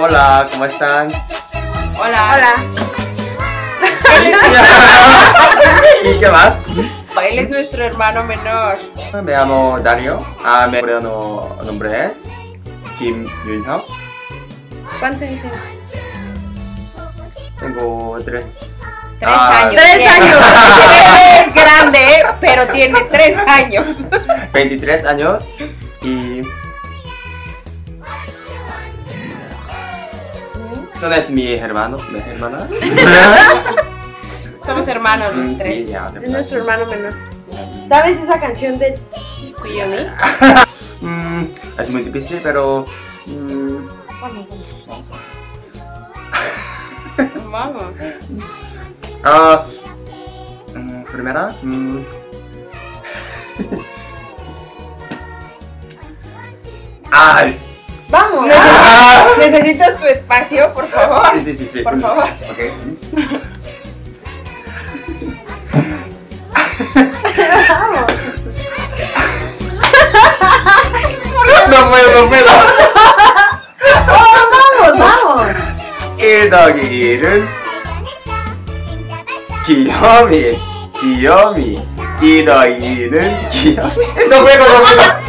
Hola, ¿cómo están? Hola. Hola. ¿Y qué más? Él es nuestro hermano menor. Me llamo Dario. Ah, mi coreano nombre es Kim Yunhyuk. ¿Cuántos años tienes? Tengo tres. Tres Ah, años. Tres tiene. años. Es grande, pero tiene tres años. 23 años son es mi hermano, mis hermanas. Somos hermanos Mm, los tres. sí, ya, de Es nuestro hermano menor. ¿Sabes esa canción de Cuyomi. Mm, es muy difícil, pero mm, Vamos, vamos vamos. Ah, mm, primera. mm. Ay. Vamos? ¿Necesitas tu espacio, por favor? Sí, sí, sí, sí. Por favor. Ok. Vamos. No puedo, no puedo. Vamos, vamos. 1 더하기 1은 귀요미 귀요미 2 더하기 2는 귀요미 No puedo, no puedo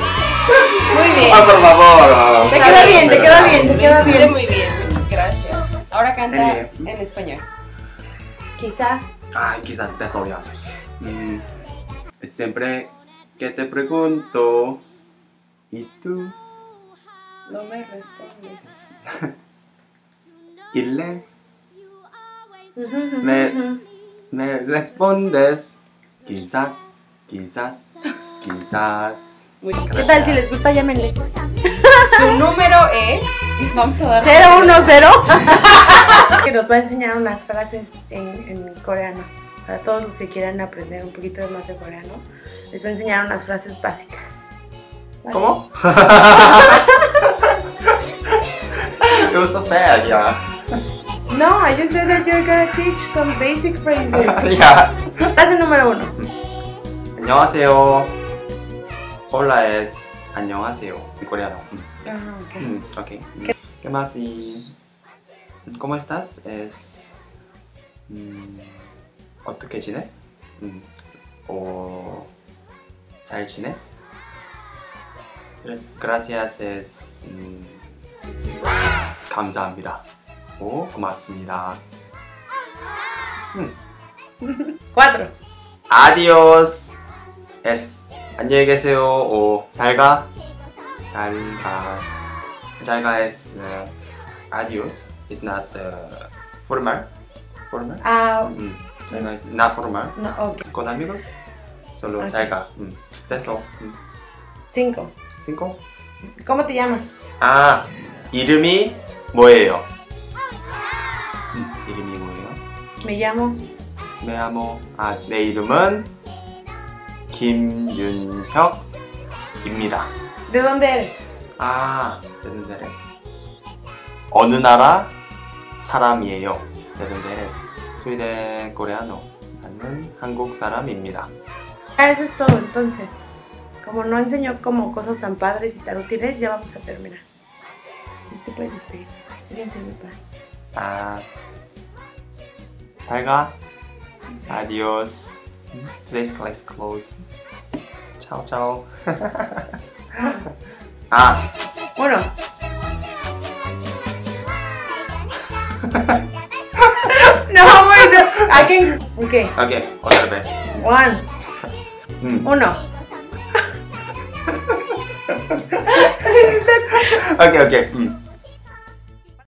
Muy bien. Ah, por favor Te queda bien, te queda bien, te queda bien. Muy bien, gracias. Ahora canta Eh. en español. Quizás. Ay, quizás te sobra Mm, Siempre que te pregunto ¿Y tú? No me responde. Y le, Me- me respondes Quizás, quizás, quizás Muy ¿Qué tal si les gusta? Llámenle. Su número es. Vamos a dar. 010. que nos va a enseñar unas frases en, en coreano. Para todos los que quieran aprender un poquito más de coreano, les va a enseñar unas frases básicas. ¿Vale? ¿Cómo? It was so bad, yeah No, I just said that you're gonna teach some basic phrases. Yeah Frase número uno. 안녕하세요. Hola es 안녕하세요 en coreano. Ah, ok. Mm, ok. ¿Qué más? Y ¿Cómo estás? Es 음, 어떻게 지내? 음, 어, 잘 지내? Gracias es 음, 감사합니다. 오, 고맙습니다. Cuatro. Adiós es 안녕히 계세요 o 잘가 잘가 잘가 es uh, adiós is not uh, formal formal Ah, mm. 잘가 is not formal no, ok. con amigos solo Ok. 잘가 mm. eso mm. Cinco. cinco ¿Cómo te llamas? 아 이름이 뭐예요 음, 이름이 뭐예요 Me llamo. 내 amo 아, 내 이름은 김윤혁입니다. ¿De dónde eres? 아, ¿de dónde eres? 어느 나라 사람이에요? Soy de coreano. 나는 한국 사람입니다. Ah, eso es todo entonces. Como no enseñó como cosas tan padres y tan útiles, ya vamos a terminar. Te puedes despedir. Fíjense muy padre. 아, 잘 가. Adiós. Today's class closed. Ciao, ciao. ah, bueno. no, wait, no. I can. Okay. Okay, otra vez. One. Hmm. Uno. okay, okay. Mm.